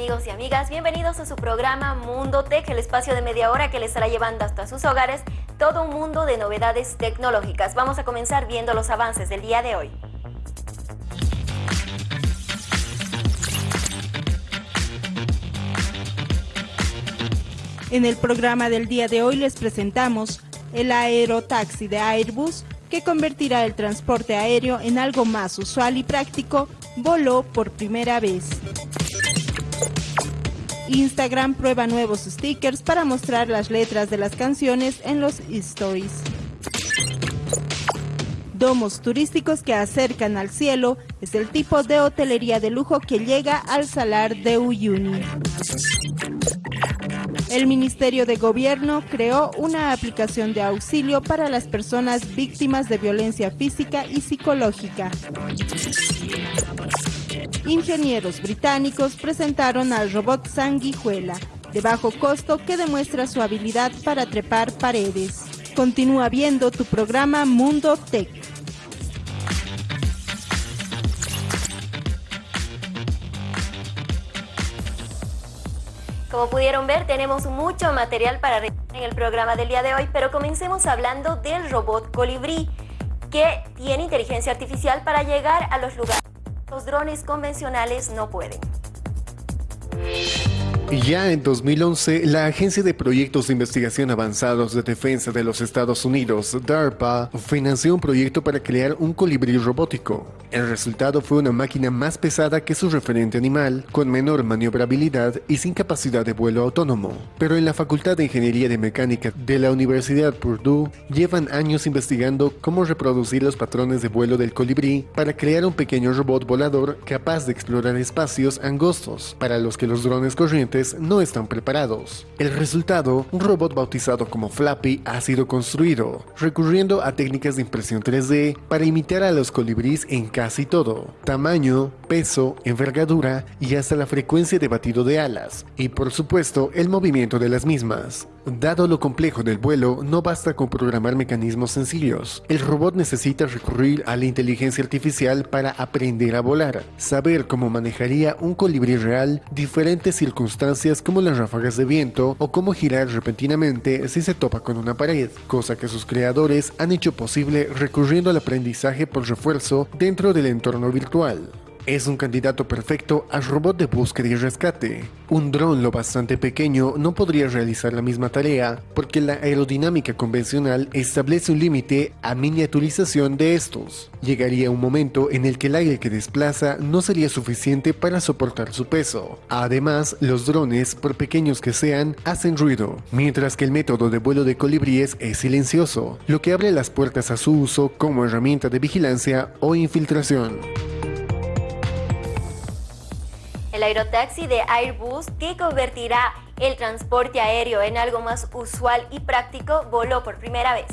Amigos y amigas, bienvenidos a su programa Mundo Tech, el espacio de media hora que les estará llevando hasta sus hogares todo un mundo de novedades tecnológicas. Vamos a comenzar viendo los avances del día de hoy. En el programa del día de hoy les presentamos el aerotaxi de Airbus que convertirá el transporte aéreo en algo más usual y práctico, voló por primera vez. Instagram prueba nuevos stickers para mostrar las letras de las canciones en los stories. Domos turísticos que acercan al cielo es el tipo de hotelería de lujo que llega al salar de Uyuni. El Ministerio de Gobierno creó una aplicación de auxilio para las personas víctimas de violencia física y psicológica ingenieros británicos presentaron al robot Sanguijuela, de bajo costo que demuestra su habilidad para trepar paredes. Continúa viendo tu programa Mundo Tech. Como pudieron ver, tenemos mucho material para en el programa del día de hoy, pero comencemos hablando del robot Colibrí, que tiene inteligencia artificial para llegar a los lugares los drones convencionales no pueden. Ya en 2011, la Agencia de Proyectos de Investigación Avanzados de Defensa de los Estados Unidos, DARPA, financió un proyecto para crear un colibrí robótico. El resultado fue una máquina más pesada que su referente animal, con menor maniobrabilidad y sin capacidad de vuelo autónomo. Pero en la Facultad de Ingeniería de Mecánica de la Universidad Purdue llevan años investigando cómo reproducir los patrones de vuelo del colibrí para crear un pequeño robot volador capaz de explorar espacios angostos, para los que los drones corrientes no están preparados. El resultado, un robot bautizado como Flappy, ha sido construido, recurriendo a técnicas de impresión 3D para imitar a los colibríes en casi todo, tamaño, peso, envergadura y hasta la frecuencia de batido de alas, y por supuesto el movimiento de las mismas. Dado lo complejo del vuelo, no basta con programar mecanismos sencillos. El robot necesita recurrir a la inteligencia artificial para aprender a volar, saber cómo manejaría un colibrí real, diferentes circunstancias como las ráfagas de viento o cómo girar repentinamente si se topa con una pared, cosa que sus creadores han hecho posible recurriendo al aprendizaje por refuerzo dentro del entorno virtual. Es un candidato perfecto al robot de búsqueda y rescate. Un dron lo bastante pequeño no podría realizar la misma tarea porque la aerodinámica convencional establece un límite a miniaturización de estos. Llegaría un momento en el que el aire que desplaza no sería suficiente para soportar su peso. Además, los drones, por pequeños que sean, hacen ruido, mientras que el método de vuelo de colibríes es silencioso, lo que abre las puertas a su uso como herramienta de vigilancia o infiltración. El aerotaxi de Airbus, que convertirá el transporte aéreo en algo más usual y práctico, voló por primera vez.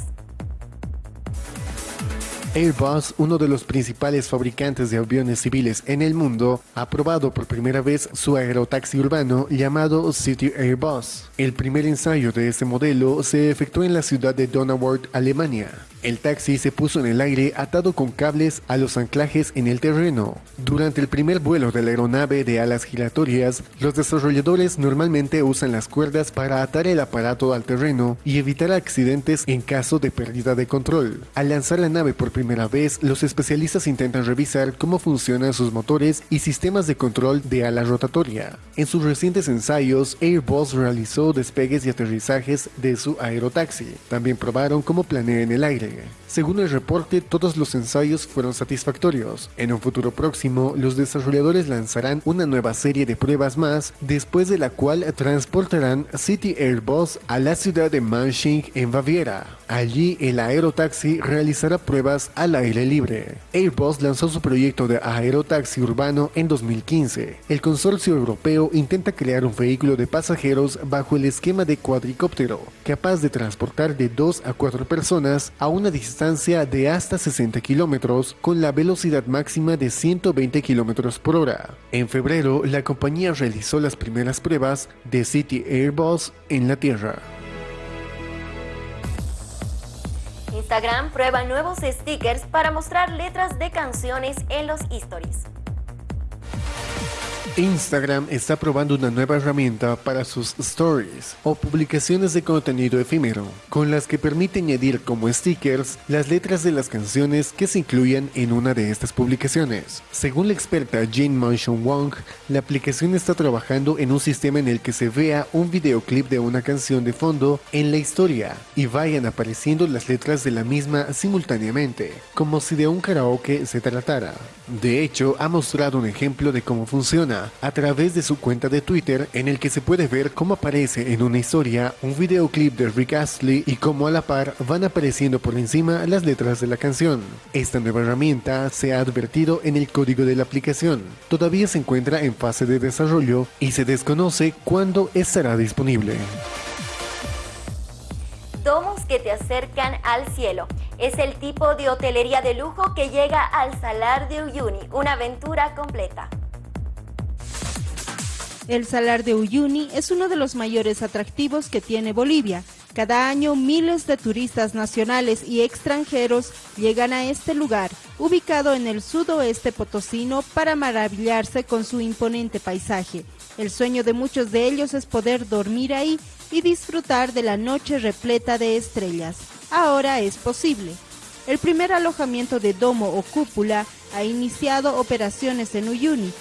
Airbus, uno de los principales fabricantes de aviones civiles en el mundo, ha probado por primera vez su aerotaxi urbano llamado City Airbus. El primer ensayo de este modelo se efectuó en la ciudad de Donauwörth, Alemania. El taxi se puso en el aire atado con cables a los anclajes en el terreno. Durante el primer vuelo de la aeronave de alas giratorias, los desarrolladores normalmente usan las cuerdas para atar el aparato al terreno y evitar accidentes en caso de pérdida de control. Al lanzar la nave por primera vez, los especialistas intentan revisar cómo funcionan sus motores y sistemas de control de ala rotatoria. En sus recientes ensayos, Airbus realizó despegues y aterrizajes de su aerotaxi. También probaron cómo planea en el aire según el reporte, todos los ensayos fueron satisfactorios. En un futuro próximo, los desarrolladores lanzarán una nueva serie de pruebas más, después de la cual transportarán City Airbus a la ciudad de Manching en Baviera. Allí, el aerotaxi realizará pruebas al aire libre. Airbus lanzó su proyecto de aerotaxi urbano en 2015. El consorcio europeo intenta crear un vehículo de pasajeros bajo el esquema de cuadricóptero, capaz de transportar de 2 a 4 personas a una distancia de hasta 60 kilómetros con la velocidad máxima de 120 kilómetros por hora. En febrero, la compañía realizó las primeras pruebas de City Airbus en la Tierra. Instagram prueba nuevos stickers para mostrar letras de canciones en los stories. Instagram está probando una nueva herramienta para sus stories o publicaciones de contenido efímero, con las que permite añadir como stickers las letras de las canciones que se incluyan en una de estas publicaciones. Según la experta Jane Mansion Wong, la aplicación está trabajando en un sistema en el que se vea un videoclip de una canción de fondo en la historia y vayan apareciendo las letras de la misma simultáneamente, como si de un karaoke se tratara. De hecho, ha mostrado un ejemplo de cómo funciona a través de su cuenta de Twitter en el que se puede ver cómo aparece en una historia un videoclip de Rick Astley y cómo a la par van apareciendo por encima las letras de la canción. Esta nueva herramienta se ha advertido en el código de la aplicación. Todavía se encuentra en fase de desarrollo y se desconoce cuándo estará disponible domos que te acercan al cielo. Es el tipo de hotelería de lujo que llega al Salar de Uyuni, una aventura completa. El Salar de Uyuni es uno de los mayores atractivos que tiene Bolivia. Cada año miles de turistas nacionales y extranjeros llegan a este lugar, ubicado en el sudoeste potosino, para maravillarse con su imponente paisaje. El sueño de muchos de ellos es poder dormir ahí y disfrutar de la noche repleta de estrellas. Ahora es posible. El primer alojamiento de domo o cúpula ha iniciado operaciones en Uyuni.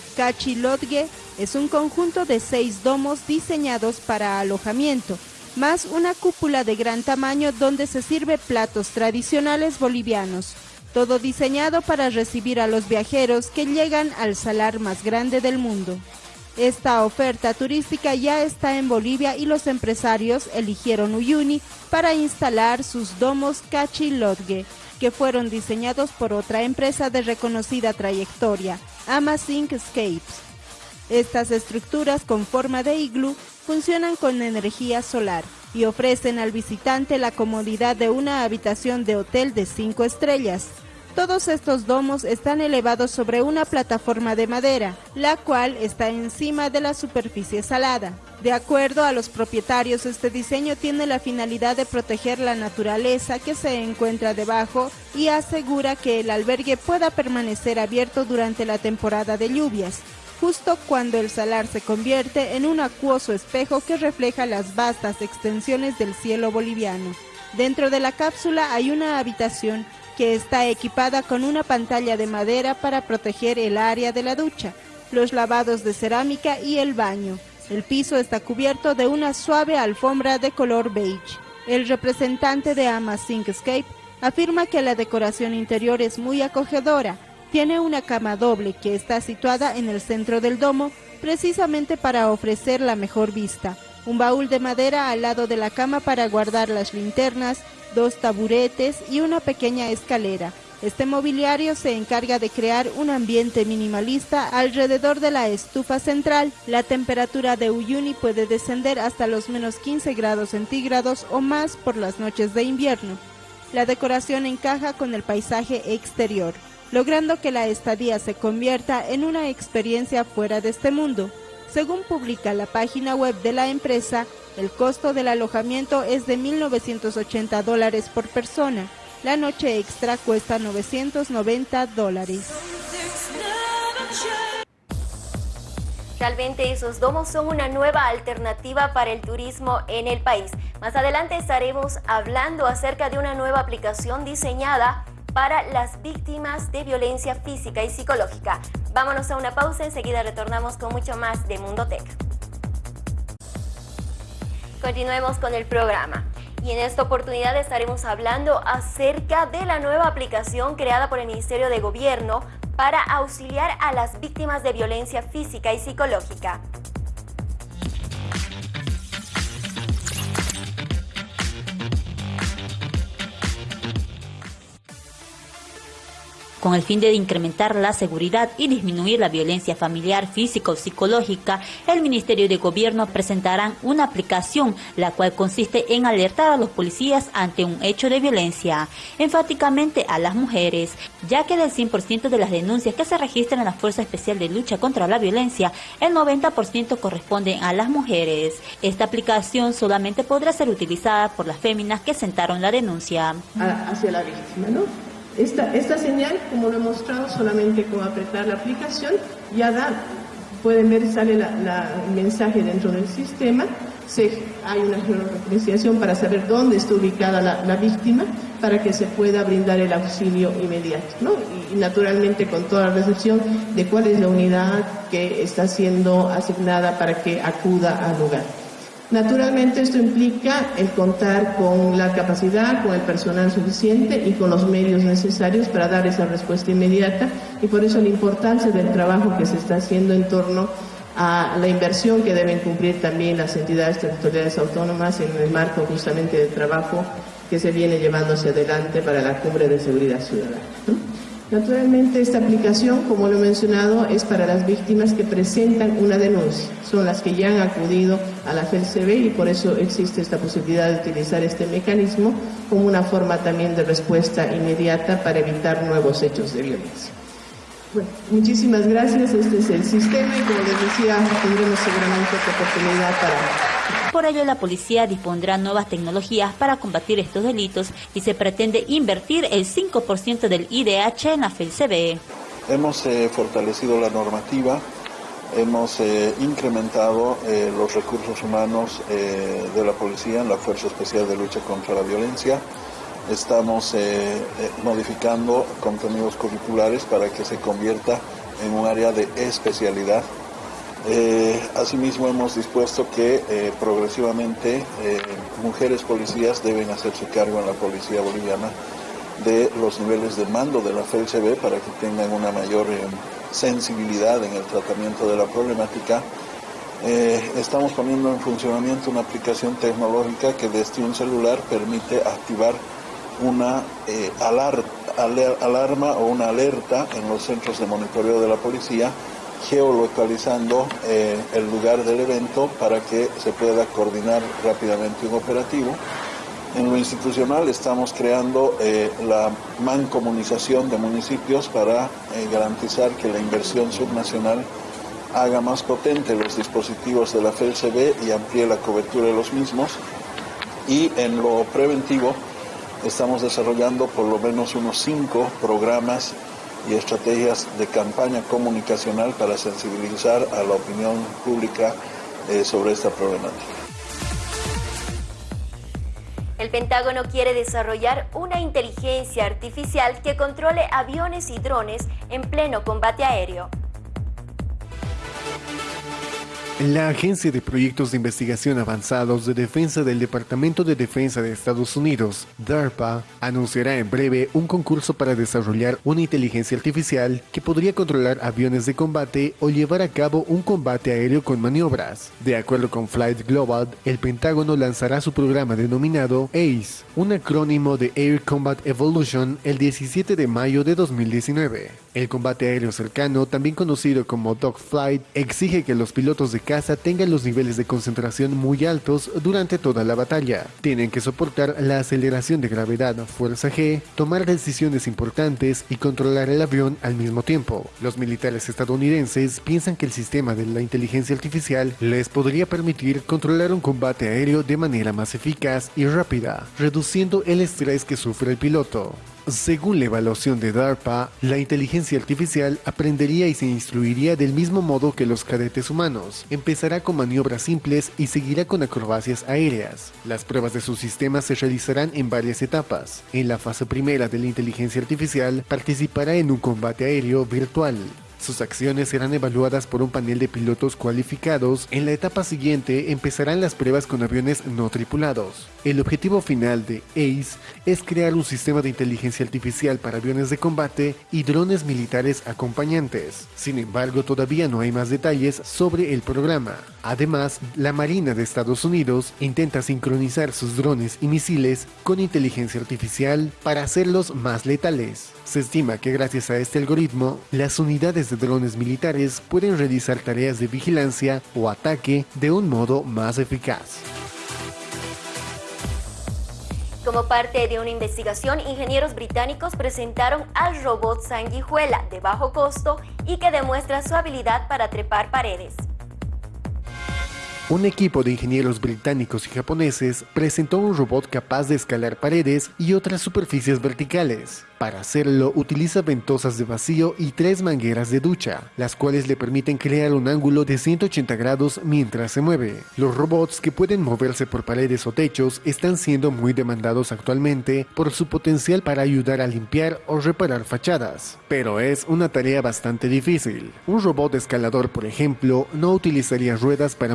Lodge es un conjunto de seis domos diseñados para alojamiento, más una cúpula de gran tamaño donde se sirve platos tradicionales bolivianos. Todo diseñado para recibir a los viajeros que llegan al salar más grande del mundo. Esta oferta turística ya está en Bolivia y los empresarios eligieron Uyuni para instalar sus domos Lodge que fueron diseñados por otra empresa de reconocida trayectoria, Amazing Escapes. Estas estructuras con forma de iglú funcionan con energía solar y ofrecen al visitante la comodidad de una habitación de hotel de cinco estrellas. Todos estos domos están elevados sobre una plataforma de madera, la cual está encima de la superficie salada. De acuerdo a los propietarios, este diseño tiene la finalidad de proteger la naturaleza que se encuentra debajo y asegura que el albergue pueda permanecer abierto durante la temporada de lluvias, justo cuando el salar se convierte en un acuoso espejo que refleja las vastas extensiones del cielo boliviano. Dentro de la cápsula hay una habitación que está equipada con una pantalla de madera para proteger el área de la ducha, los lavados de cerámica y el baño. El piso está cubierto de una suave alfombra de color beige. El representante de Escape afirma que la decoración interior es muy acogedora. Tiene una cama doble que está situada en el centro del domo precisamente para ofrecer la mejor vista. Un baúl de madera al lado de la cama para guardar las linternas, dos taburetes y una pequeña escalera. Este mobiliario se encarga de crear un ambiente minimalista alrededor de la estufa central. La temperatura de Uyuni puede descender hasta los menos 15 grados centígrados o más por las noches de invierno. La decoración encaja con el paisaje exterior, logrando que la estadía se convierta en una experiencia fuera de este mundo. Según publica la página web de la empresa, el costo del alojamiento es de 1.980 dólares por persona. La noche extra cuesta 990 dólares. Realmente esos domos son una nueva alternativa para el turismo en el país. Más adelante estaremos hablando acerca de una nueva aplicación diseñada para las víctimas de violencia física y psicológica. Vámonos a una pausa, enseguida retornamos con mucho más de Mundo Tech. Continuemos con el programa. Y en esta oportunidad estaremos hablando acerca de la nueva aplicación creada por el Ministerio de Gobierno para auxiliar a las víctimas de violencia física y psicológica. Con el fin de incrementar la seguridad y disminuir la violencia familiar, física o psicológica, el Ministerio de Gobierno presentará una aplicación, la cual consiste en alertar a los policías ante un hecho de violencia, enfáticamente a las mujeres, ya que del 100% de las denuncias que se registran en la Fuerza Especial de Lucha contra la Violencia, el 90% corresponden a las mujeres. Esta aplicación solamente podrá ser utilizada por las féminas que sentaron la denuncia. Hacia la víctima, ¿no? Esta, esta señal, como lo he mostrado, solamente con apretar la aplicación ya da pueden ver, sale el mensaje dentro del sistema, se, hay una georreferenciación para saber dónde está ubicada la, víctima para que se pueda brindar el auxilio inmediato, ¿no? y, naturalmente con toda la recepción de cuál es la unidad que está siendo asignada para que acuda al lugar. Naturalmente esto implica el contar con la capacidad, con el personal suficiente y con los medios necesarios para dar esa respuesta inmediata y por eso la importancia del trabajo que se está haciendo en torno a la inversión que deben cumplir también las entidades territoriales autónomas en el marco justamente del trabajo que se viene llevando hacia adelante para la cumbre de seguridad ciudadana. Naturalmente esta aplicación, como lo he mencionado, es para las víctimas que presentan una denuncia. Son las que ya han acudido a la FELCB y por eso existe esta posibilidad de utilizar este mecanismo como una forma también de respuesta inmediata para evitar nuevos hechos de violencia. Bueno, muchísimas gracias. Este es el sistema y como les decía, tendremos seguramente otra oportunidad para por ello, la policía dispondrá nuevas tecnologías para combatir estos delitos y se pretende invertir el 5% del IDH en la FELCB. Hemos eh, fortalecido la normativa, hemos eh, incrementado eh, los recursos humanos de la policía en la Fuerza Especial de Lucha contra la Violencia. Estamos modificando contenidos curriculares para que se convierta en un área de especialidad eh, asimismo hemos dispuesto que eh, progresivamente eh, mujeres policías deben hacerse cargo en la policía boliviana de los niveles de mando de la FELCB para que tengan una mayor sensibilidad en el tratamiento de la problemática. estamos poniendo en funcionamiento una aplicación tecnológica que desde un celular permite activar una alarma o una alerta en los centros de monitoreo de la policía geolocalizando eh, el lugar del evento para que se pueda coordinar rápidamente un operativo. En lo institucional estamos creando eh, la mancomunización de municipios para eh, garantizar que la inversión subnacional haga más potente los dispositivos de la FELCB y amplíe la cobertura de los mismos. Y en lo preventivo estamos desarrollando por lo menos unos cinco programas y estrategias de campaña comunicacional para sensibilizar a la opinión pública eh, sobre esta problemática. El Pentágono quiere desarrollar una inteligencia artificial que controle aviones y drones en pleno combate aéreo. La Agencia de Proyectos de Investigación Avanzados de Defensa del Departamento de Defensa de Estados Unidos, DARPA, anunciará en breve un concurso para desarrollar una inteligencia artificial que podría controlar aviones de combate o llevar a cabo un combate aéreo con maniobras. De acuerdo con Flight Global, el Pentágono lanzará su programa denominado ACE, un acrónimo de Air Combat Evolution, el 17 de mayo de 2019. El combate aéreo cercano, también conocido como dogfight, exige que los pilotos de caza tengan los niveles de concentración muy altos durante toda la batalla. Tienen que soportar la aceleración de gravedad fuerza G, tomar decisiones importantes y controlar el avión al mismo tiempo. Los militares estadounidenses piensan que el sistema de la inteligencia artificial les podría permitir controlar un combate aéreo de manera más eficaz y rápida, reduciendo el estrés que sufre el piloto. Según la evaluación de DARPA, la inteligencia artificial aprendería y se instruiría del mismo modo que los cadetes humanos. Empezará con maniobras simples y seguirá con acrobacias aéreas. Las pruebas de su sistema se realizarán en varias etapas. En la fase primera de la inteligencia artificial participará en un combate aéreo virtual. Sus acciones serán evaluadas por un panel de pilotos cualificados. En la etapa siguiente empezarán las pruebas con aviones no tripulados. El objetivo final de ACE es crear un sistema de inteligencia artificial para aviones de combate y drones militares acompañantes. Sin embargo, todavía no hay más detalles sobre el programa. Además, la Marina de Estados Unidos intenta sincronizar sus drones y misiles con inteligencia artificial para hacerlos más letales. Se estima que gracias a este algoritmo, las unidades de drones militares pueden realizar tareas de vigilancia o ataque de un modo más eficaz. Como parte de una investigación, ingenieros británicos presentaron al robot sanguijuela de bajo costo y que demuestra su habilidad para trepar paredes. Un equipo de ingenieros británicos y japoneses presentó un robot capaz de escalar paredes y otras superficies verticales. Para hacerlo utiliza ventosas de vacío y tres mangueras de ducha, las cuales le permiten crear un ángulo de 180 grados mientras se mueve. Los robots que pueden moverse por paredes o techos están siendo muy demandados actualmente por su potencial para ayudar a limpiar o reparar fachadas, pero es una tarea bastante difícil. Un robot escalador, por ejemplo, no utilizaría ruedas para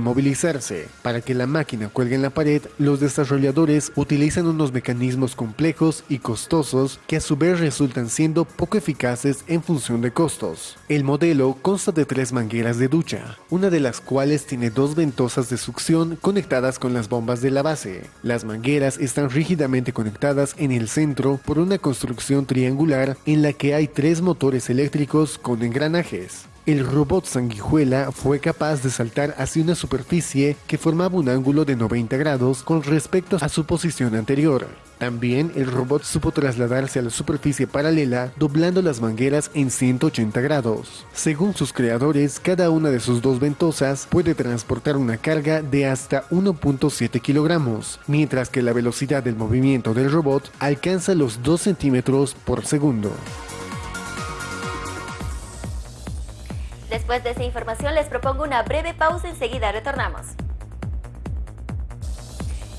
Para que la máquina cuelgue en la pared, los desarrolladores utilizan unos mecanismos complejos y costosos que a su vez resultan siendo poco eficaces en función de costos. El modelo consta de tres mangueras de ducha, una de las cuales tiene dos ventosas de succión conectadas con las bombas de la base. Las mangueras están rígidamente conectadas en el centro por una construcción triangular en la que hay tres motores eléctricos con engranajes. El robot sanguijuela fue capaz de saltar hacia una superficie que formaba un ángulo de 90 grados con respecto a su posición anterior. También el robot supo trasladarse a la superficie paralela doblando las mangueras en 180 grados. Según sus creadores, cada una de sus dos ventosas puede transportar una carga de hasta 1.7 kilogramos, mientras que la velocidad del movimiento del robot alcanza los 2 centímetros por segundo. Después de esa información les propongo una breve pausa, enseguida retornamos.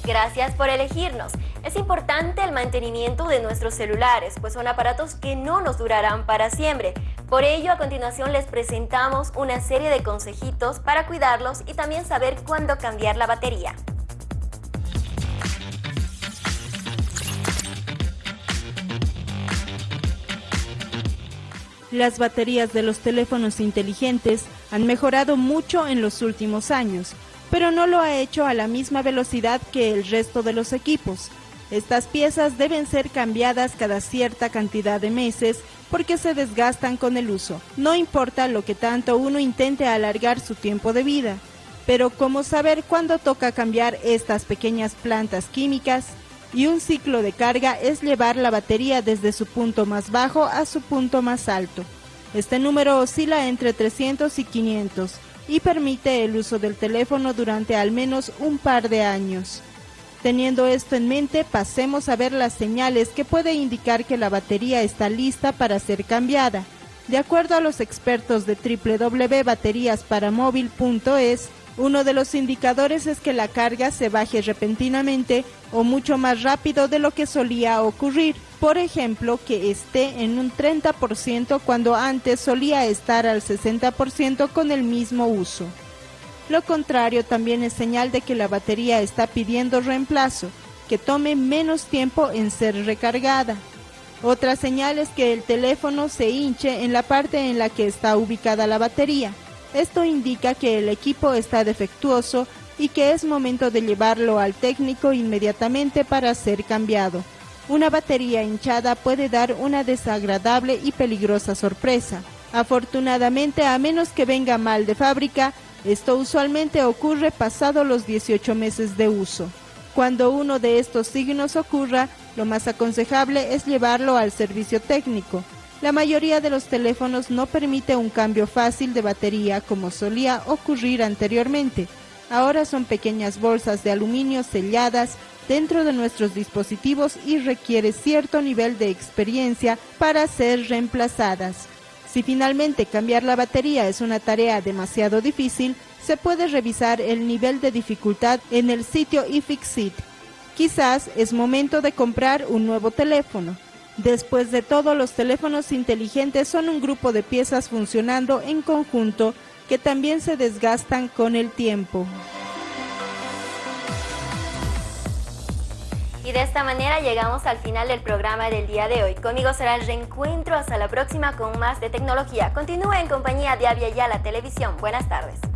Gracias por elegirnos. Es importante el mantenimiento de nuestros celulares, pues son aparatos que no nos durarán para siempre. Por ello, a continuación les presentamos una serie de consejitos para cuidarlos y también saber cuándo cambiar la batería. Las baterías de los teléfonos inteligentes han mejorado mucho en los últimos años, pero no lo ha hecho a la misma velocidad que el resto de los equipos. Estas piezas deben ser cambiadas cada cierta cantidad de meses porque se desgastan con el uso. No importa lo que tanto uno intente alargar su tiempo de vida, pero ¿cómo saber cuándo toca cambiar estas pequeñas plantas químicas? Y un ciclo de carga es llevar la batería desde su punto más bajo a su punto más alto. Este número oscila entre 300 y 500 y permite el uso del teléfono durante al menos un par de años. Teniendo esto en mente, pasemos a ver las señales que puede indicar que la batería está lista para ser cambiada. De acuerdo a los expertos de www.bateriasparamóvil.es, uno de los indicadores es que la carga se baje repentinamente o mucho más rápido de lo que solía ocurrir. Por ejemplo, que esté en un 30% cuando antes solía estar al 60% con el mismo uso. Lo contrario también es señal de que la batería está pidiendo reemplazo, que tome menos tiempo en ser recargada. Otra señal es que el teléfono se hinche en la parte en la que está ubicada la batería. Esto indica que el equipo está defectuoso y que es momento de llevarlo al técnico inmediatamente para ser cambiado. Una batería hinchada puede dar una desagradable y peligrosa sorpresa. Afortunadamente, a menos que venga mal de fábrica, esto usualmente ocurre pasado los 18 meses de uso. Cuando uno de estos signos ocurra, lo más aconsejable es llevarlo al servicio técnico. La mayoría de los teléfonos no permite un cambio fácil de batería como solía ocurrir anteriormente. Ahora son pequeñas bolsas de aluminio selladas dentro de nuestros dispositivos y requiere cierto nivel de experiencia para ser reemplazadas. Si finalmente cambiar la batería es una tarea demasiado difícil, se puede revisar el nivel de dificultad en el sitio iFixit. Quizás es momento de comprar un nuevo teléfono. Después de todo, los teléfonos inteligentes son un grupo de piezas funcionando en conjunto que también se desgastan con el tiempo. Y de esta manera llegamos al final del programa del día de hoy. Conmigo será el reencuentro. Hasta la próxima con más de tecnología. Continúe en compañía de Avia la Televisión. Buenas tardes.